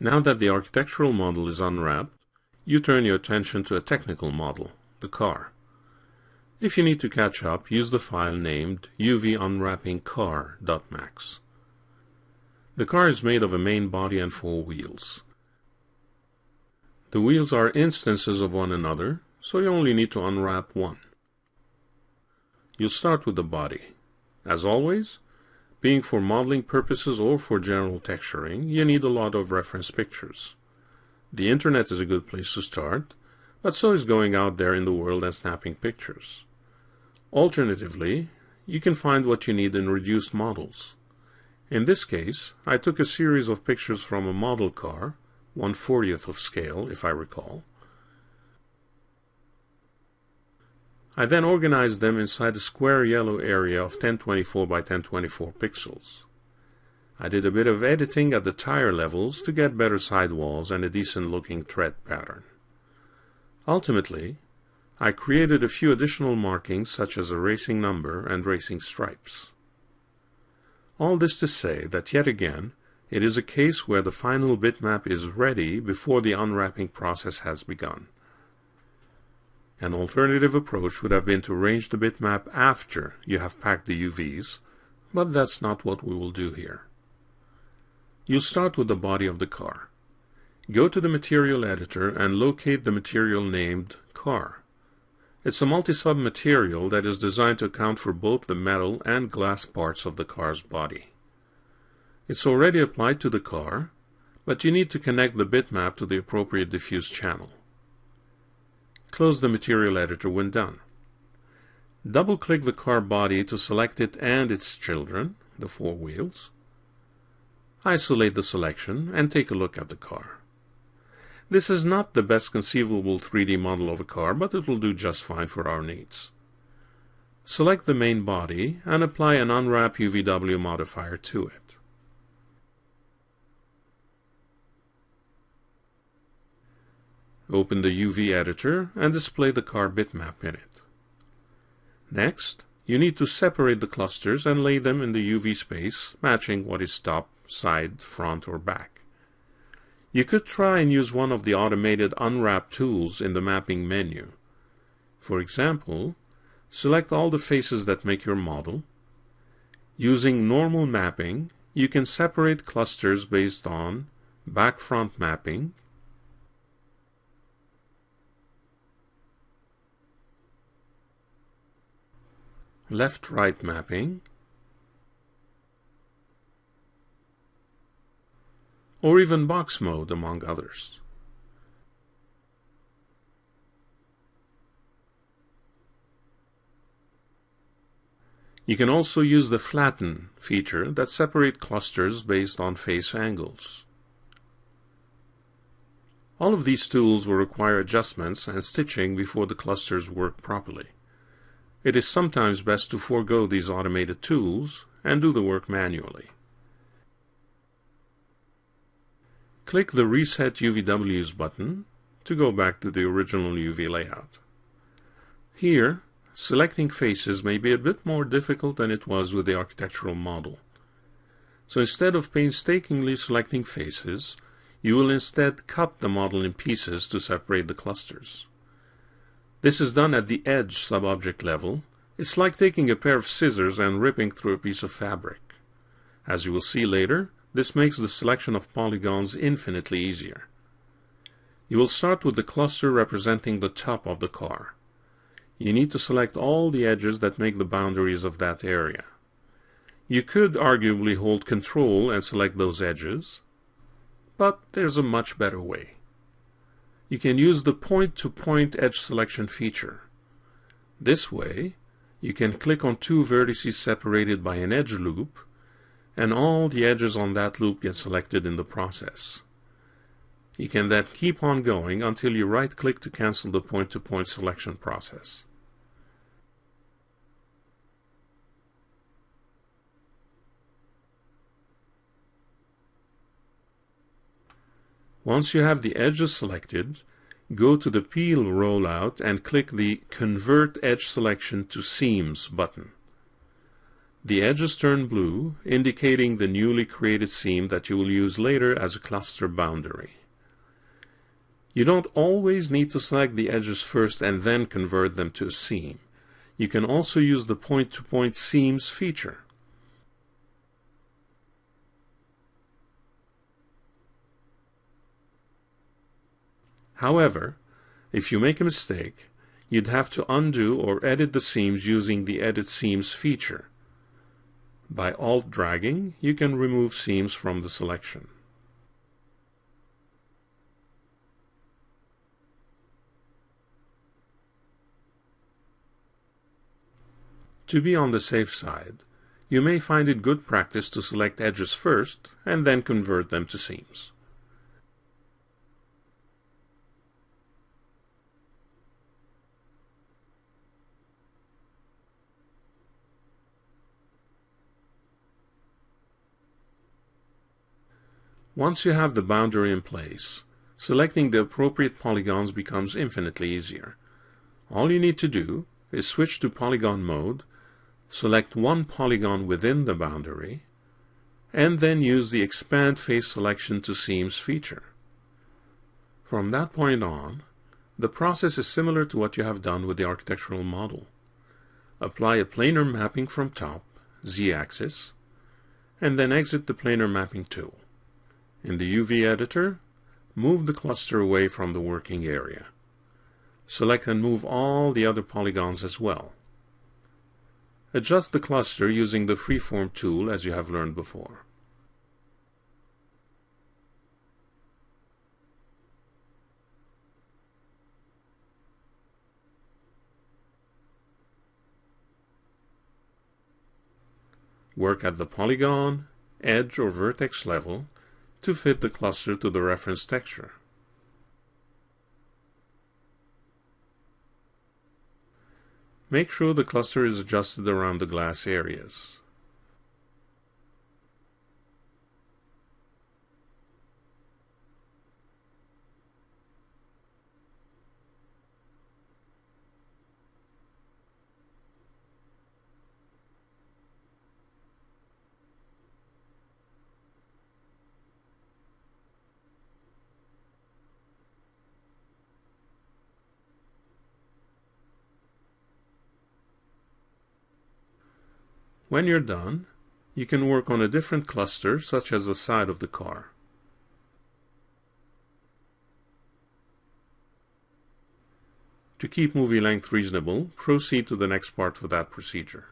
Now that the architectural model is unwrapped, you turn your attention to a technical model, the car. If you need to catch up, use the file named uvunwrappingcar.max. The car is made of a main body and four wheels. The wheels are instances of one another, so you only need to unwrap one. You'll start with the body. As always, being for modeling purposes or for general texturing, you need a lot of reference pictures. The internet is a good place to start, but so is going out there in the world and snapping pictures. Alternatively, you can find what you need in reduced models. In this case, I took a series of pictures from a model car, 1 40th of scale if I recall. I then organized them inside a square yellow area of 1024 by 1024 pixels. I did a bit of editing at the tire levels to get better sidewalls and a decent looking tread pattern. Ultimately, I created a few additional markings such as a racing number and racing stripes. All this to say that yet again, it is a case where the final bitmap is ready before the unwrapping process has begun. An alternative approach would have been to arrange the bitmap after you have packed the UVs, but that's not what we will do here. You'll start with the body of the car. Go to the material editor and locate the material named car. It's a multi-sub material that is designed to account for both the metal and glass parts of the car's body. It's already applied to the car, but you need to connect the bitmap to the appropriate diffuse channel. Close the material editor when done. Double-click the car body to select it and its children, the four wheels. Isolate the selection and take a look at the car. This is not the best conceivable 3D model of a car, but it will do just fine for our needs. Select the main body and apply an Unwrap UVW modifier to it. Open the UV editor and display the car bitmap in it. Next, you need to separate the clusters and lay them in the UV space, matching what is top, side, front, or back. You could try and use one of the automated unwrap tools in the mapping menu. For example, select all the faces that make your model. Using normal mapping, you can separate clusters based on back-front mapping, left-right mapping, or even box mode, among others. You can also use the flatten feature that separate clusters based on face angles. All of these tools will require adjustments and stitching before the clusters work properly. It is sometimes best to forego these automated tools and do the work manually. Click the Reset UVWs button to go back to the original UV layout. Here, selecting faces may be a bit more difficult than it was with the architectural model. So instead of painstakingly selecting faces, you will instead cut the model in pieces to separate the clusters. This is done at the edge subobject level. It's like taking a pair of scissors and ripping through a piece of fabric. As you will see later, this makes the selection of polygons infinitely easier. You will start with the cluster representing the top of the car. You need to select all the edges that make the boundaries of that area. You could arguably hold Control and select those edges, but there's a much better way. You can use the point-to-point -point edge selection feature. This way, you can click on two vertices separated by an edge loop and all the edges on that loop get selected in the process. You can then keep on going until you right-click to cancel the point-to-point -point selection process. Once you have the edges selected, go to the Peel rollout and click the Convert Edge Selection to Seams button. The edges turn blue, indicating the newly created seam that you will use later as a cluster boundary. You don't always need to select the edges first and then convert them to a seam. You can also use the point-to-point -point seams feature. However, if you make a mistake, you'd have to undo or edit the seams using the Edit Seams feature. By Alt-dragging, you can remove seams from the selection. To be on the safe side, you may find it good practice to select edges first and then convert them to seams. Once you have the boundary in place, selecting the appropriate polygons becomes infinitely easier. All you need to do is switch to polygon mode, select one polygon within the boundary, and then use the Expand Face Selection to Seams feature. From that point on, the process is similar to what you have done with the architectural model. Apply a planar mapping from top, z-axis, and then exit the planar mapping tool. In the UV editor, move the cluster away from the working area. Select and move all the other polygons as well. Adjust the cluster using the Freeform tool as you have learned before. Work at the polygon, edge or vertex level to fit the cluster to the reference texture. Make sure the cluster is adjusted around the glass areas. When you're done, you can work on a different cluster, such as the side of the car. To keep movie length reasonable, proceed to the next part of that procedure.